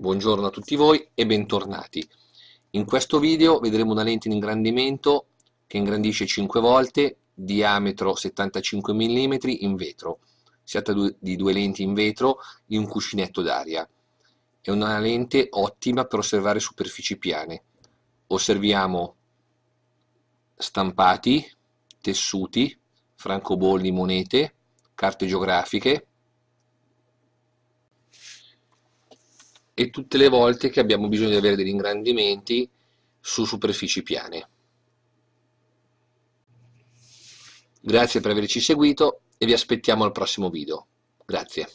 Buongiorno a tutti voi e bentornati. In questo video vedremo una lente in ingrandimento che ingrandisce 5 volte, diametro 75 mm in vetro. Si tratta di due lenti in vetro in un cuscinetto d'aria. È una lente ottima per osservare superfici piane. Osserviamo stampati, tessuti, francobolli, monete, carte geografiche, e tutte le volte che abbiamo bisogno di avere degli ingrandimenti su superfici piane. Grazie per averci seguito e vi aspettiamo al prossimo video. Grazie.